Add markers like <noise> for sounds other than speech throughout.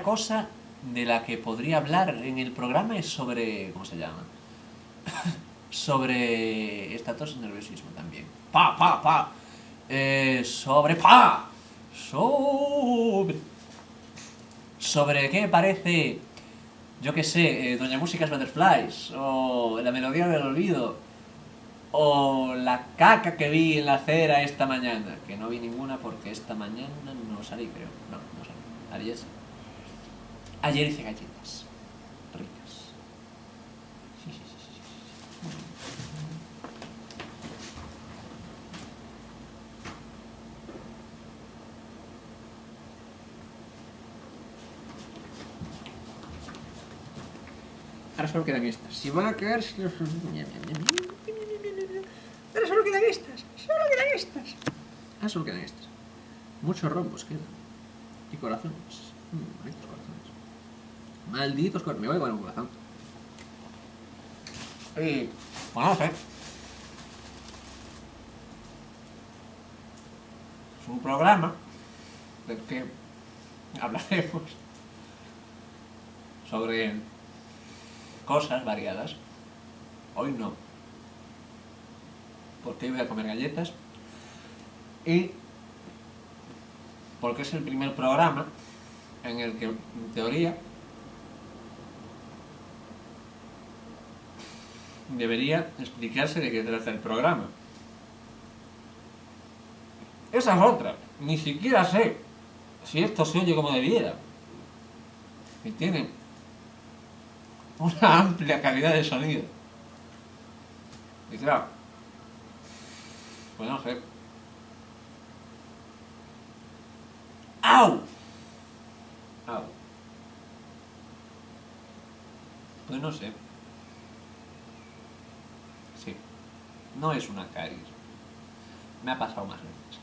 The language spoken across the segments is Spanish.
cosa de la que podría hablar en el programa es sobre... ¿cómo se llama? <laughs> sobre estatus y nerviosismo también. ¡Pa, pa, pa! Eh, sobre... ¡Pa! Sobre... ¿Sobre qué parece, yo qué sé, eh, Doña Músicas Butterflies? O La Melodía del Olvido. O la caca que vi en la acera esta mañana. Que no vi ninguna porque esta mañana no salí, creo. No, no salí. Ayer, Ayer hice galletas. Ricas. Sí, sí, sí. Ahora solo quedan estas. Si van a quedar... Ahora solo quedan estas. Solo quedan estas. Ahora solo quedan estas. Muchos rombos quedan. Y corazones. Mm, corazones. Malditos. Me voy con un corazón. Y... Bueno, no sé. Es un programa del que hablaremos sobre cosas variadas. Hoy no. Porque hoy voy a comer galletas. Y porque es el primer programa en el que, en teoría, debería explicarse de qué trata el programa. Esa es otra. Ni siquiera sé si esto se oye como debiera. Y tiene una amplia calidad de sonido. Y claro, pues no sé. ¡Au! ¡Au! Pues no sé. Sí. No es una caries. Me ha pasado más veces.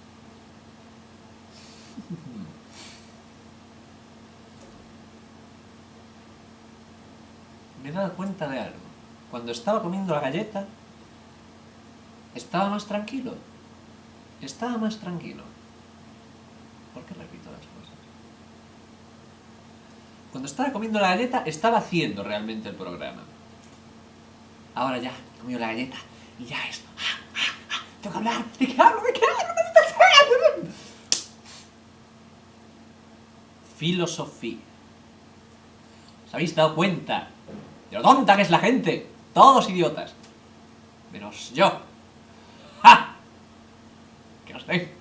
me he dado cuenta de algo. Cuando estaba comiendo la galleta, estaba más tranquilo. Estaba más tranquilo. ¿Por qué repito las cosas? Cuando estaba comiendo la galleta, estaba haciendo realmente el programa. Ahora ya, he comido la galleta y ya esto. ¡Ah, ah, ah! Tengo que hablar, ¿de qué hablo? ¿De qué hablo? ¡Maldita sea! Filosofía. ¿Os habéis dado cuenta de lo tonta que es la gente. Todos idiotas. Menos yo. ¡Ja! Que no sé.